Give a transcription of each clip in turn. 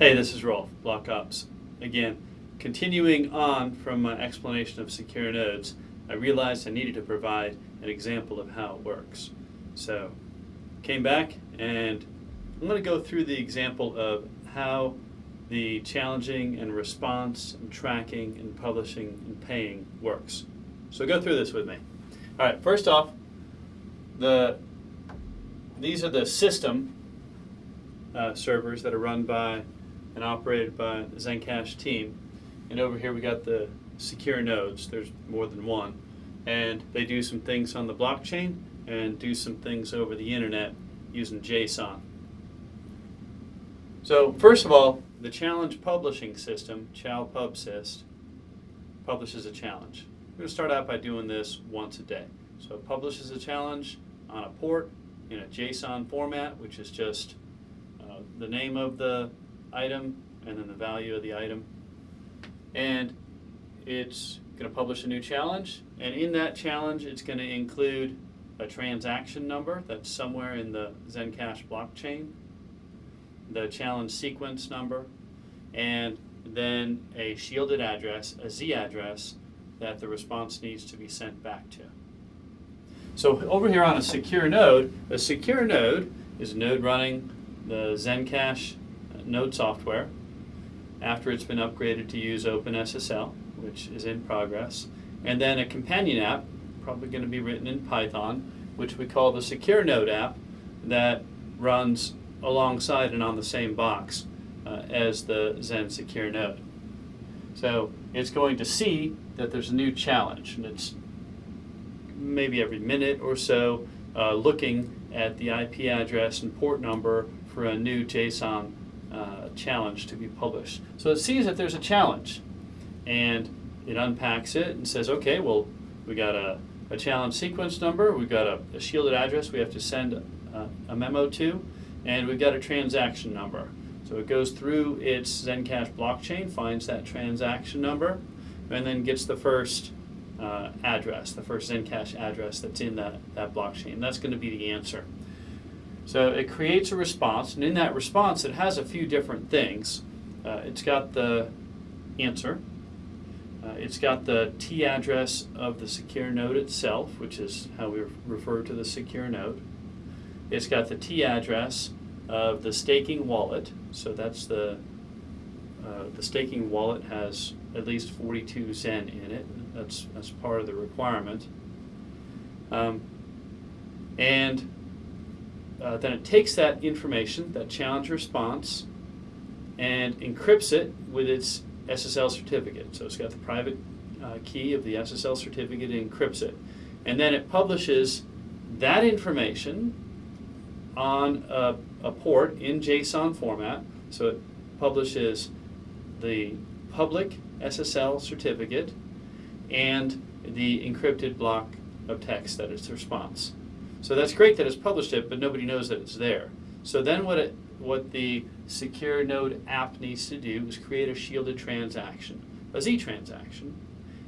Hey, this is Rolf, Block Ops. Again, continuing on from my explanation of secure nodes, I realized I needed to provide an example of how it works. So, came back and I'm going to go through the example of how the challenging and response and tracking and publishing and paying works. So go through this with me. All right, first off, the these are the system uh, servers that are run by and operated by the Zencash team. And over here we got the secure nodes. There's more than one. And they do some things on the blockchain and do some things over the internet using JSON. So first of all, the challenge publishing system, ChalPubSys, publishes a challenge. We're going to start out by doing this once a day. So it publishes a challenge on a port in a JSON format, which is just uh, the name of the item and then the value of the item. And it's going to publish a new challenge. And in that challenge, it's going to include a transaction number that's somewhere in the Zencash blockchain, the challenge sequence number, and then a shielded address, a Z address, that the response needs to be sent back to. So over here on a secure node, a secure node is a node running the Zencash node software after it's been upgraded to use OpenSSL, which is in progress, and then a companion app, probably going to be written in Python, which we call the secure node app that runs alongside and on the same box uh, as the Zen secure node. So it's going to see that there's a new challenge, and it's maybe every minute or so uh, looking at the IP address and port number for a new JSON uh, challenge to be published. So it sees that there's a challenge and it unpacks it and says, okay, well, we got a, a challenge sequence number, we've got a, a shielded address we have to send a, a memo to, and we've got a transaction number. So it goes through its Zencash blockchain, finds that transaction number, and then gets the first uh, address, the first Zencash address that's in that, that blockchain. That's going to be the answer. So it creates a response, and in that response, it has a few different things. Uh, it's got the answer. Uh, it's got the T address of the secure node itself, which is how we refer to the secure node. It's got the T address of the staking wallet. So that's the uh, the staking wallet has at least 42 Zen in it. That's that's part of the requirement. Um, and uh, then it takes that information, that challenge response, and encrypts it with its SSL certificate. So it's got the private uh, key of the SSL certificate, encrypts it. And then it publishes that information on a, a port in JSON format. So it publishes the public SSL certificate and the encrypted block of text that is the response. So that's great that it's published it, but nobody knows that it's there. So then what it, what the secure node app needs to do is create a shielded transaction, a Z transaction.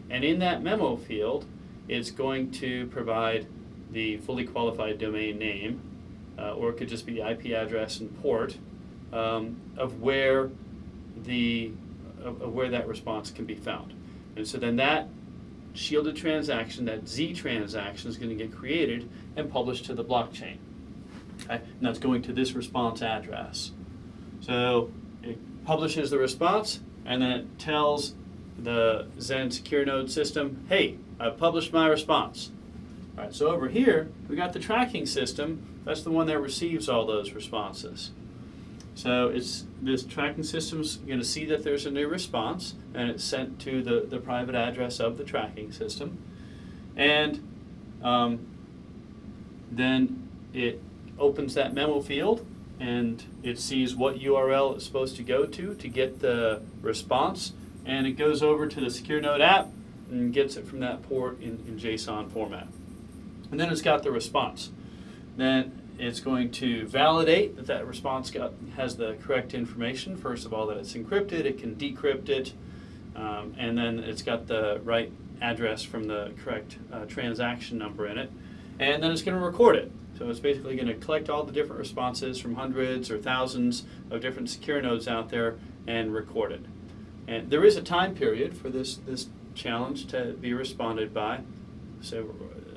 And in that memo field, it's going to provide the fully qualified domain name, uh, or it could just be the IP address and port um, of where the of, of where that response can be found. And so then that shielded transaction, that Z transaction is going to get created and published to the blockchain. Okay? And that's going to this response address. So it publishes the response and then it tells the Zen Secure Node system, hey, I published my response. All right, so over here, we got the tracking system. That's the one that receives all those responses. So it's this tracking system is going to see that there's a new response, and it's sent to the, the private address of the tracking system. And um, then it opens that memo field, and it sees what URL it's supposed to go to to get the response, and it goes over to the Secure Node app and gets it from that port in, in JSON format. And then it's got the response. Then it's going to validate that that response got, has the correct information. First of all, that it's encrypted, it can decrypt it, um, and then it's got the right address from the correct uh, transaction number in it. And then it's going to record it. So it's basically going to collect all the different responses from hundreds or thousands of different secure nodes out there and record it. And there is a time period for this, this challenge to be responded by. So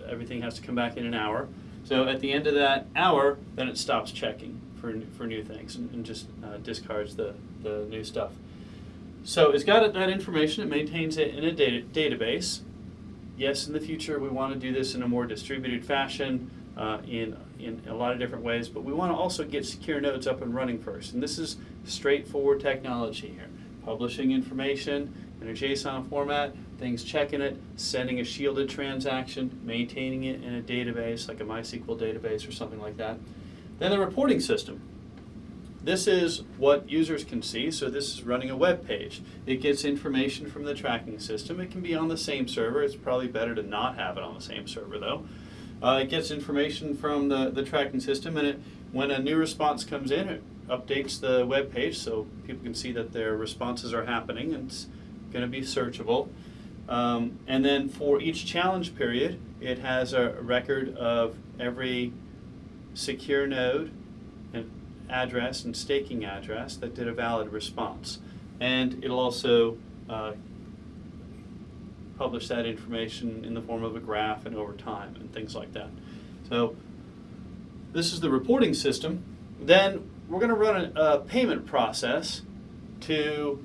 everything has to come back in an hour. So at the end of that hour, then it stops checking for, for new things and, and just uh, discards the, the new stuff. So it's got that information, it maintains it in a data, database. Yes, in the future we want to do this in a more distributed fashion uh, in, in a lot of different ways, but we want to also get secure nodes up and running first. And this is straightforward technology here. Publishing information in a JSON format, things checking it, sending a shielded transaction, maintaining it in a database like a MySQL database or something like that. Then the reporting system. This is what users can see, so this is running a web page. It gets information from the tracking system. It can be on the same server. It's probably better to not have it on the same server though. Uh, it gets information from the, the tracking system and it, when a new response comes in, it updates the web page so people can see that their responses are happening and it's going to be searchable. Um, and then for each challenge period, it has a record of every secure node and address and staking address that did a valid response. And it'll also uh, publish that information in the form of a graph and over time and things like that. So this is the reporting system. Then we're going to run a, a payment process to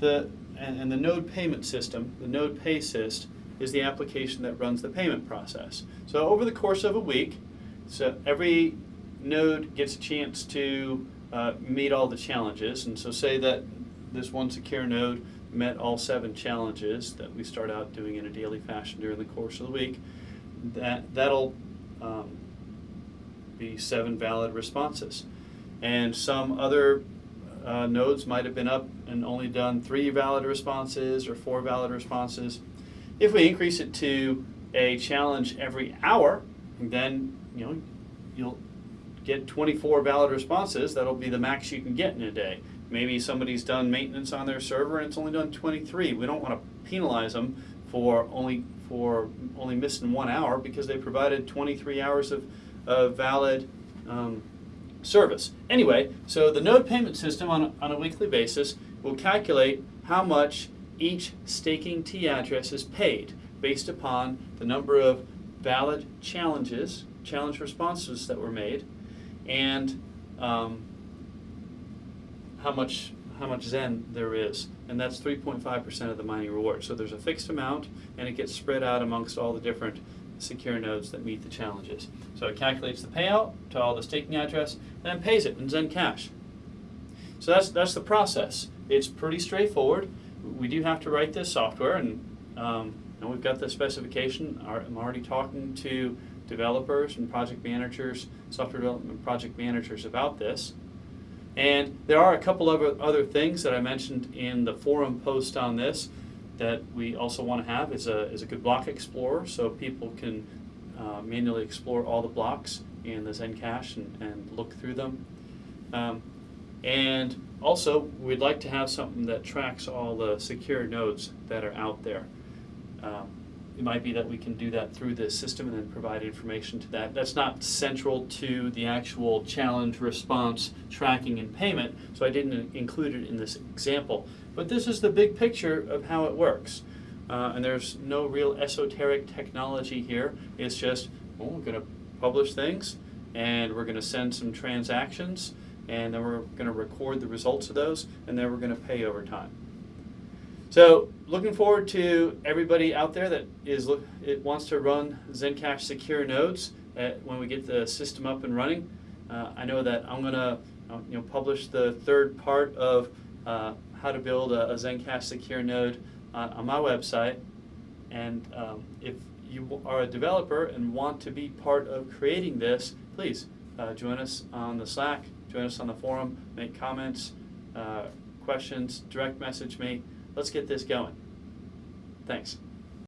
the and, and, the node payment system, the node paysys, is the application that runs the payment process. So over the course of a week, so every node gets a chance to uh, meet all the challenges. And so say that this one secure node met all seven challenges that we start out doing in a daily fashion during the course of the week. That, that'll um, be seven valid responses. And some other uh, nodes might have been up and only done three valid responses or four valid responses. If we increase it to a challenge every hour, then you know you'll get 24 valid responses. That'll be the max you can get in a day. Maybe somebody's done maintenance on their server and it's only done 23. We don't want to penalize them for only for only missing one hour because they provided 23 hours of, of valid um, service. Anyway, so the node payment system on a, on a weekly basis will calculate how much each staking T address is paid based upon the number of valid challenges, challenge responses that were made, and um, how much how much Zen there is, and that's 3.5% of the mining reward. So there's a fixed amount, and it gets spread out amongst all the different secure nodes that meet the challenges. So it calculates the payout to all the staking address, and then pays it in Zen Cash. So that's that's the process. It's pretty straightforward. We do have to write this software, and um, and we've got the specification. I'm already talking to developers and project managers, software development project managers about this. And there are a couple of other things that I mentioned in the forum post on this that we also want to have is a, is a good block explorer so people can uh, manually explore all the blocks in the Zencash and, and look through them. Um, and also, we'd like to have something that tracks all the secure nodes that are out there. Um, it might be that we can do that through this system and then provide information to that. That's not central to the actual challenge response tracking and payment, so I didn't include it in this example. But this is the big picture of how it works. Uh, and there's no real esoteric technology here. It's just, well, we're going to publish things, and we're going to send some transactions, and then we're going to record the results of those, and then we're going to pay over time. So looking forward to everybody out there that is it wants to run Zencash secure nodes at, uh, when we get the system up and running. Uh, I know that I'm going to you know, publish the third part of uh, how to build a, a Zencash secure node on, on my website. And um, if you are a developer and want to be part of creating this, please uh, join us on the Slack, join us on the forum, make comments, uh, questions, direct message me let's get this going. Thanks.